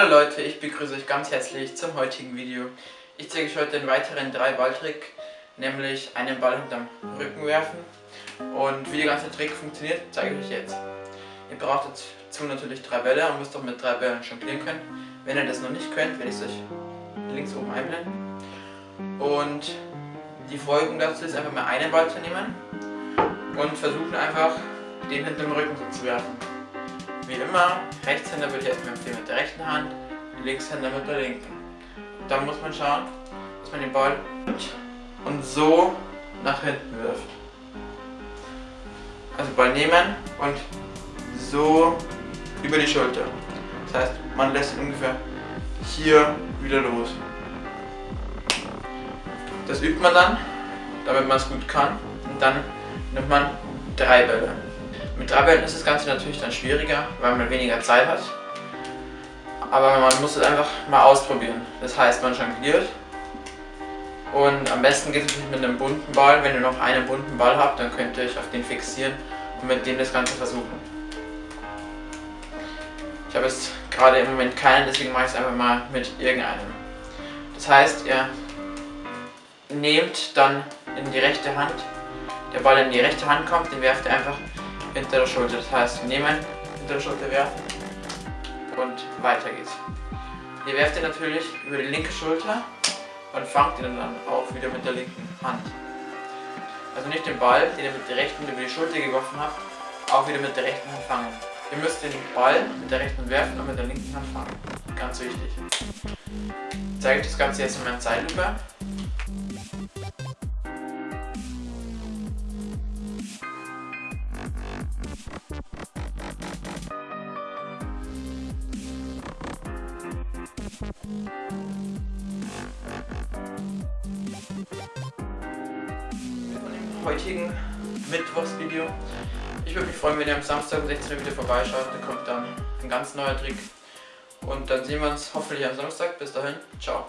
Hallo Leute, ich begrüße euch ganz herzlich zum heutigen Video. Ich zeige euch heute den weiteren 3 Balltrick, nämlich einen Ball hinterm Rücken werfen. Und wie der ganze Trick funktioniert, zeige ich euch jetzt. Ihr braucht dazu natürlich drei Bälle und müsst auch mit drei Bällen jonglieren können. Wenn ihr das noch nicht könnt, werde ich es euch links oben einblenden. Und die Folgung dazu ist einfach mal einen Ball zu nehmen und versuchen einfach den hinterm Rücken zu werfen. Wie immer, Rechtshänder würde ich erstmal empfehlen mit der rechten Hand, Linkshänder mit der linken. Und dann muss man schauen, dass man den Ball und so nach hinten wirft. Also Ball nehmen und so über die Schulter. Das heißt, man lässt ihn ungefähr hier wieder los. Das übt man dann, damit man es gut kann. Und dann nimmt man drei Bälle. Mit drei Bällen ist das Ganze natürlich dann schwieriger, weil man weniger Zeit hat. Aber man muss es einfach mal ausprobieren. Das heißt, man jongliert. Und am besten geht es mit einem bunten Ball. Wenn ihr noch einen bunten Ball habt, dann könnt ihr euch auf den fixieren und mit dem das Ganze versuchen. Ich habe jetzt gerade im Moment keinen, deswegen mache ich es einfach mal mit irgendeinem. Das heißt, ihr nehmt dann in die rechte Hand, der Ball in die rechte Hand kommt, den werft ihr einfach hinter der Schulter. Das heißt, nehmen, hinter der Schulter werfen und weiter geht's. Ihr werft ihn natürlich über die linke Schulter und fangt ihn dann auch wieder mit der linken Hand. Also nicht den Ball, den ihr mit der rechten über die Schulter geworfen habt, auch wieder mit der rechten Hand fangen. Ihr müsst den Ball mit der rechten werfen und mit der linken Hand fangen. Ganz wichtig. Ich zeige das Ganze jetzt in meinem Zeitlupe. Heutigen Mittwochsvideo. Ich würde mich freuen, wenn ihr am Samstag um 16 Uhr wieder vorbeischaut. Da kommt dann ein ganz neuer Trick. Und dann sehen wir uns hoffentlich am Samstag. Bis dahin, ciao.